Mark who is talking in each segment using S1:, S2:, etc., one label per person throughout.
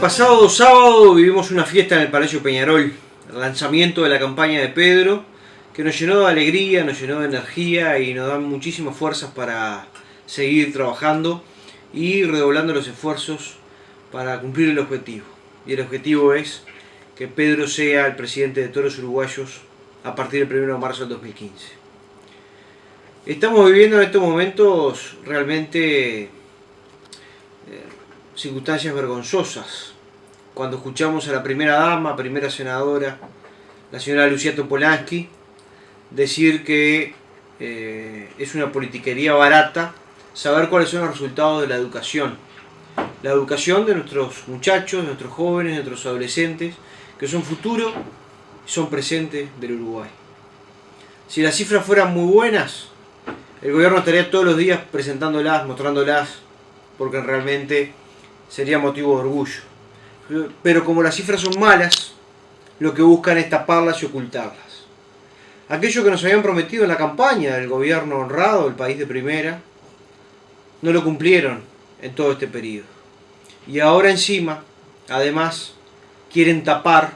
S1: pasado sábado vivimos una fiesta en el Palacio Peñarol, el lanzamiento de la campaña de Pedro, que nos llenó de alegría, nos llenó de energía y nos da muchísimas fuerzas para seguir trabajando y redoblando los esfuerzos para cumplir el objetivo. Y el objetivo es que Pedro sea el presidente de todos los uruguayos a partir del 1 de marzo del 2015. Estamos viviendo en estos momentos realmente circunstancias vergonzosas. Cuando escuchamos a la primera dama, primera senadora, la señora Lucía Topolansky, decir que eh, es una politiquería barata saber cuáles son los resultados de la educación. La educación de nuestros muchachos, de nuestros jóvenes, de nuestros adolescentes, que son futuro y son presentes del Uruguay. Si las cifras fueran muy buenas, el gobierno estaría todos los días presentándolas, mostrándolas, porque realmente sería motivo de orgullo. Pero como las cifras son malas, lo que buscan es taparlas y ocultarlas. Aquello que nos habían prometido en la campaña del gobierno honrado, el país de primera, no lo cumplieron en todo este periodo. Y ahora encima, además, quieren tapar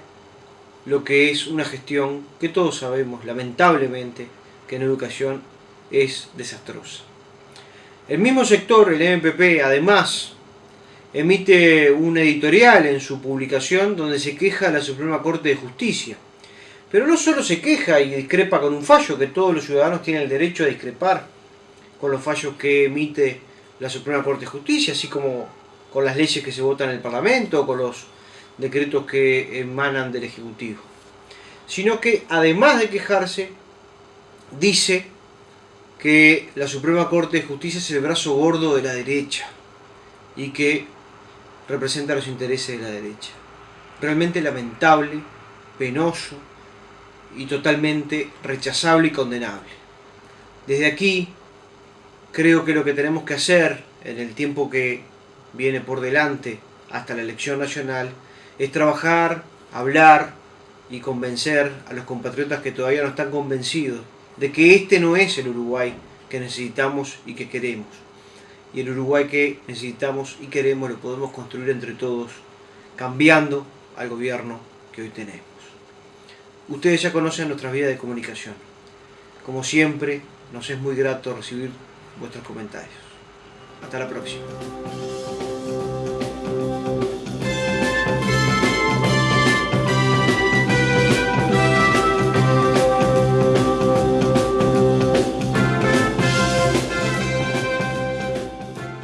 S1: lo que es una gestión que todos sabemos, lamentablemente, que en educación es desastrosa. El mismo sector, el MPP, además emite un editorial en su publicación donde se queja de la Suprema Corte de Justicia. Pero no solo se queja y discrepa con un fallo, que todos los ciudadanos tienen el derecho a discrepar con los fallos que emite la Suprema Corte de Justicia, así como con las leyes que se votan en el Parlamento con los decretos que emanan del Ejecutivo. Sino que además de quejarse, dice que la Suprema Corte de Justicia es el brazo gordo de la derecha y que representa los intereses de la derecha. Realmente lamentable, penoso y totalmente rechazable y condenable. Desde aquí, creo que lo que tenemos que hacer en el tiempo que viene por delante hasta la elección nacional es trabajar, hablar y convencer a los compatriotas que todavía no están convencidos de que este no es el Uruguay que necesitamos y que queremos y el Uruguay que necesitamos y queremos lo podemos construir entre todos, cambiando al gobierno que hoy tenemos. Ustedes ya conocen nuestras vías de comunicación. Como siempre, nos es muy grato recibir vuestros comentarios. Hasta la próxima.